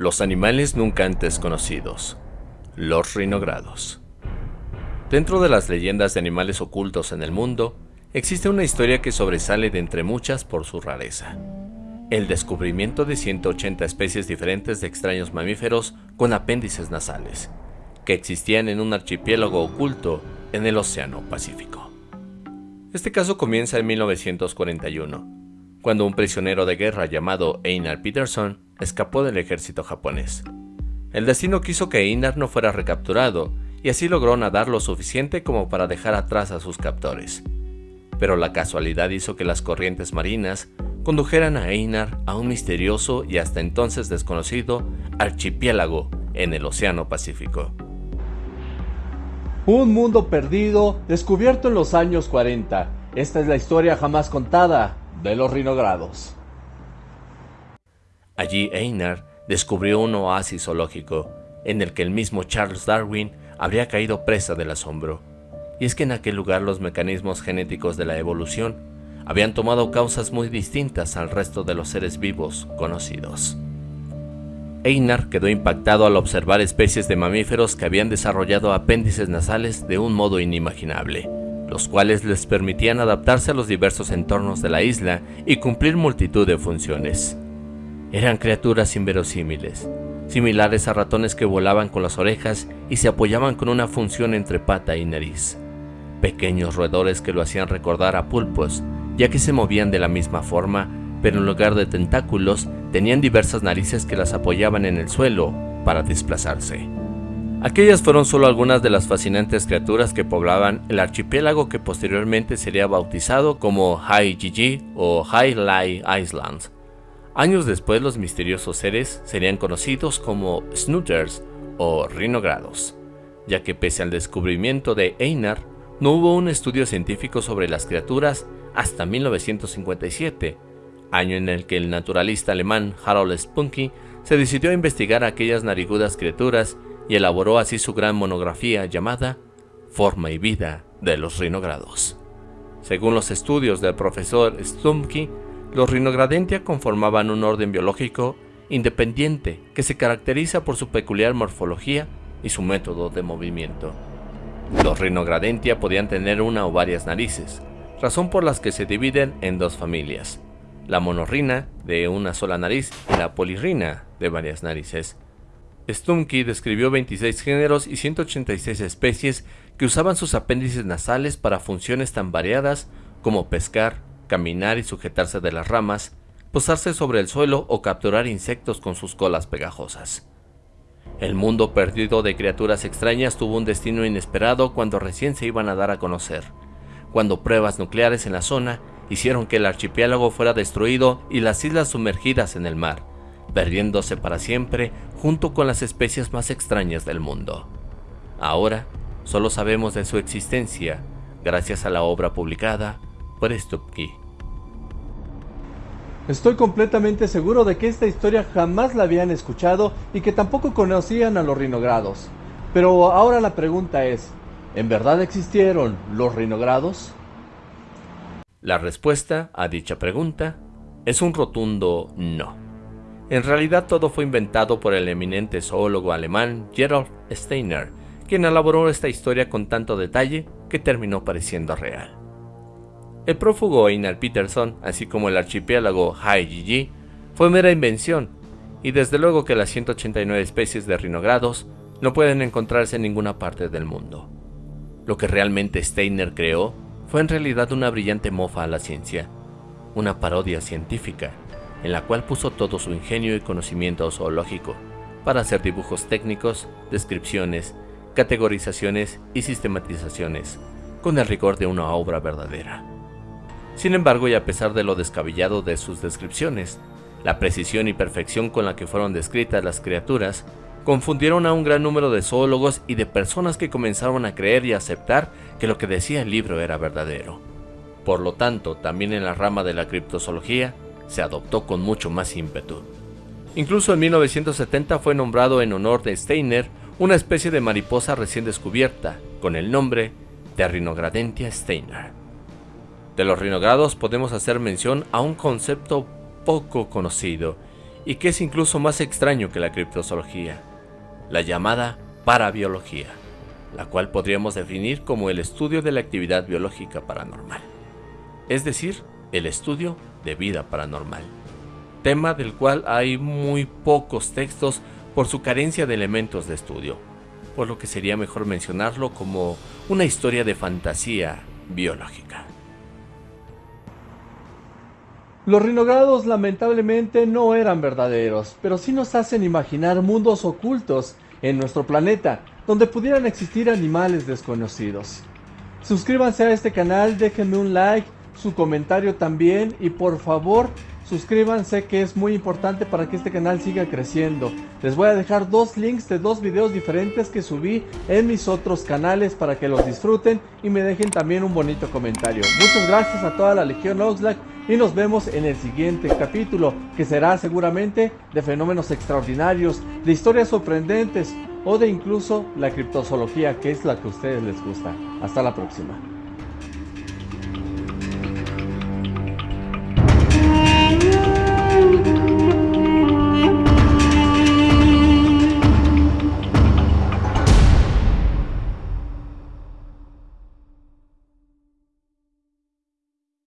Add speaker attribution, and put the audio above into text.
Speaker 1: Los animales nunca antes conocidos. Los rinogrados. Dentro de las leyendas de animales ocultos en el mundo, existe una historia que sobresale de entre muchas por su rareza. El descubrimiento de 180 especies diferentes de extraños mamíferos con apéndices nasales, que existían en un archipiélago oculto en el Océano Pacífico. Este caso comienza en 1941, cuando un prisionero de guerra llamado Einar Peterson escapó del ejército japonés. El destino quiso que Einar no fuera recapturado, y así logró nadar lo suficiente como para dejar atrás a sus captores. Pero la casualidad hizo que las corrientes marinas condujeran a Einar a un misterioso y hasta entonces desconocido archipiélago en el Océano Pacífico.
Speaker 2: Un mundo perdido descubierto en los años 40. Esta es la historia jamás contada de los rinogrados.
Speaker 1: Allí Einar descubrió un oasis zoológico en el que el mismo Charles Darwin habría caído presa del asombro. Y es que en aquel lugar los mecanismos genéticos de la evolución habían tomado causas muy distintas al resto de los seres vivos conocidos. Einar quedó impactado al observar especies de mamíferos que habían desarrollado apéndices nasales de un modo inimaginable los cuales les permitían adaptarse a los diversos entornos de la isla y cumplir multitud de funciones. Eran criaturas inverosímiles, similares a ratones que volaban con las orejas y se apoyaban con una función entre pata y nariz. Pequeños roedores que lo hacían recordar a pulpos, ya que se movían de la misma forma, pero en lugar de tentáculos tenían diversas narices que las apoyaban en el suelo para desplazarse. Aquellas fueron solo algunas de las fascinantes criaturas que poblaban el archipiélago que posteriormente sería bautizado como Haijiji o Lai Islands. Años después los misteriosos seres serían conocidos como Snooters o Rinogrados, ya que pese al descubrimiento de Einar, no hubo un estudio científico sobre las criaturas hasta 1957, año en el que el naturalista alemán Harold Spunky se decidió a investigar aquellas narigudas criaturas y elaboró así su gran monografía llamada Forma y vida de los rinogrados. Según los estudios del profesor Stumke, los rinogradentia conformaban un orden biológico independiente que se caracteriza por su peculiar morfología y su método de movimiento. Los rinogradentia podían tener una o varias narices, razón por las que se dividen en dos familias, la monorrina de una sola nariz y la polirrina de varias narices. Stumke describió 26 géneros y 186 especies que usaban sus apéndices nasales para funciones tan variadas como pescar, caminar y sujetarse de las ramas, posarse sobre el suelo o capturar insectos con sus colas pegajosas. El mundo perdido de criaturas extrañas tuvo un destino inesperado cuando recién se iban a dar a conocer, cuando pruebas nucleares en la zona hicieron que el archipiélago fuera destruido y las islas sumergidas en el mar perdiéndose para siempre junto con las especies más extrañas del mundo. Ahora, solo sabemos de su existencia gracias a la obra publicada por Stupke.
Speaker 2: Estoy completamente seguro de que esta historia jamás la habían escuchado y que tampoco conocían a los rinogrados. Pero ahora la pregunta es, ¿en verdad existieron los rinogrados?
Speaker 1: La respuesta a dicha pregunta es un rotundo no. En realidad todo fue inventado por el eminente zoólogo alemán Gerald Steiner, quien elaboró esta historia con tanto detalle que terminó pareciendo real. El prófugo Einar Peterson, así como el archipiélago Haijiji, fue mera invención, y desde luego que las 189 especies de rinogrados no pueden encontrarse en ninguna parte del mundo. Lo que realmente Steiner creó fue en realidad una brillante mofa a la ciencia, una parodia científica, en la cual puso todo su ingenio y conocimiento zoológico para hacer dibujos técnicos, descripciones, categorizaciones y sistematizaciones, con el rigor de una obra verdadera. Sin embargo, y a pesar de lo descabellado de sus descripciones, la precisión y perfección con la que fueron descritas las criaturas confundieron a un gran número de zoólogos y de personas que comenzaron a creer y aceptar que lo que decía el libro era verdadero. Por lo tanto, también en la rama de la criptozoología, se adoptó con mucho más ímpetu. Incluso en 1970 fue nombrado en honor de Steiner una especie de mariposa recién descubierta, con el nombre de Rhinogradentia steiner. De los rinogrados podemos hacer mención a un concepto poco conocido y que es incluso más extraño que la criptozoología, la llamada parabiología, la cual podríamos definir como el estudio de la actividad biológica paranormal, es decir, el estudio de vida paranormal, tema del cual hay muy pocos textos por su carencia de elementos de estudio, por lo que sería mejor mencionarlo como una historia de fantasía biológica.
Speaker 2: Los rinogrados lamentablemente no eran verdaderos, pero sí nos hacen imaginar mundos ocultos en nuestro planeta, donde pudieran existir animales desconocidos. Suscríbanse a este canal, déjenme un like, su comentario también y por favor suscríbanse que es muy importante para que este canal siga creciendo. Les voy a dejar dos links de dos videos diferentes que subí en mis otros canales para que los disfruten y me dejen también un bonito comentario. Muchas gracias a toda la Legión Oxlack y nos vemos en el siguiente capítulo que será seguramente de fenómenos extraordinarios, de historias sorprendentes o de incluso la criptozoología que es la que a ustedes les gusta. Hasta la próxima.